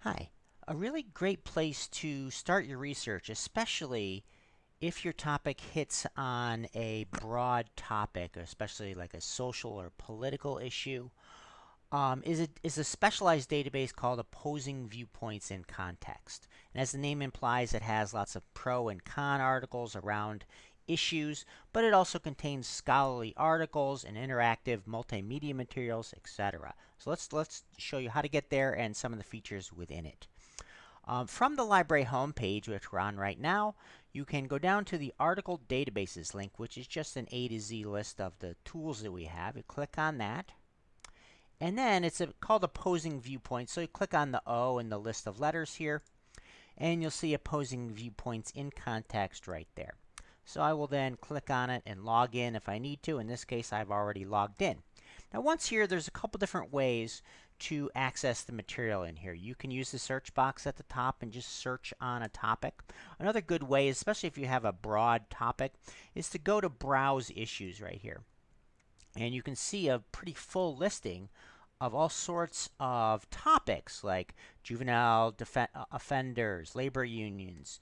Hi. A really great place to start your research, especially if your topic hits on a broad topic, especially like a social or political issue, um, is, a, is a specialized database called Opposing Viewpoints in Context. And as the name implies, it has lots of pro and con articles around issues, but it also contains scholarly articles and interactive multimedia materials, etc. So let's, let's show you how to get there and some of the features within it. Um, from the library homepage, which we're on right now, you can go down to the article databases link, which is just an A to Z list of the tools that we have. You click on that. And then it's a, called opposing viewpoints. So you click on the O in the list of letters here, and you'll see opposing viewpoints in context right there. So I will then click on it and log in if I need to. In this case, I've already logged in. Now once here, there's a couple different ways to access the material in here. You can use the search box at the top and just search on a topic. Another good way, especially if you have a broad topic, is to go to Browse Issues right here. And you can see a pretty full listing of all sorts of topics like juvenile offenders, labor unions,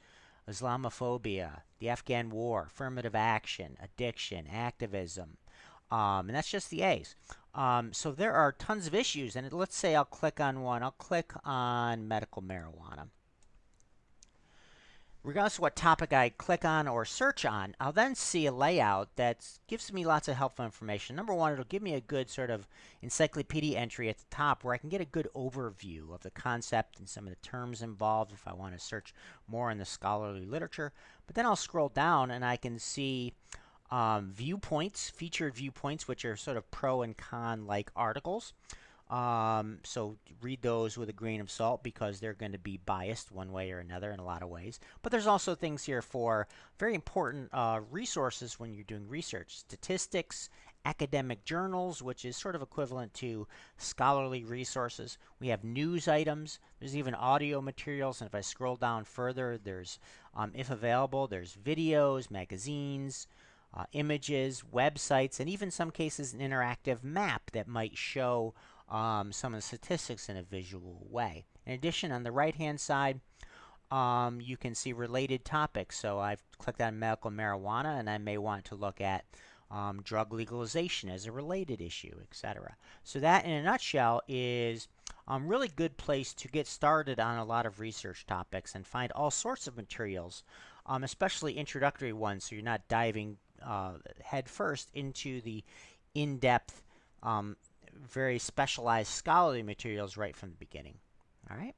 Islamophobia, the Afghan war, affirmative action, addiction, activism. Um, and that's just the A's. Um, so there are tons of issues. And let's say I'll click on one. I'll click on medical marijuana. Regardless of what topic I click on or search on, I'll then see a layout that gives me lots of helpful information. Number one, it'll give me a good sort of encyclopedia entry at the top where I can get a good overview of the concept and some of the terms involved if I want to search more in the scholarly literature. But then I'll scroll down and I can see um, viewpoints, featured viewpoints, which are sort of pro and con like articles. Um, so read those with a grain of salt because they're going to be biased one way or another in a lot of ways. But there's also things here for very important uh, resources when you're doing research. Statistics, academic journals, which is sort of equivalent to scholarly resources. We have news items. There's even audio materials. And if I scroll down further, there's, um, if available, there's videos, magazines, uh, images, websites, and even some cases an interactive map that might show um, some of the statistics in a visual way. In addition, on the right-hand side, um, you can see related topics. So I've clicked on medical marijuana, and I may want to look at um, drug legalization as a related issue, etc. So that, in a nutshell, is a um, really good place to get started on a lot of research topics and find all sorts of materials, um, especially introductory ones, so you're not diving uh, head first into the in-depth, um, very specialized scholarly materials right from the beginning. All right.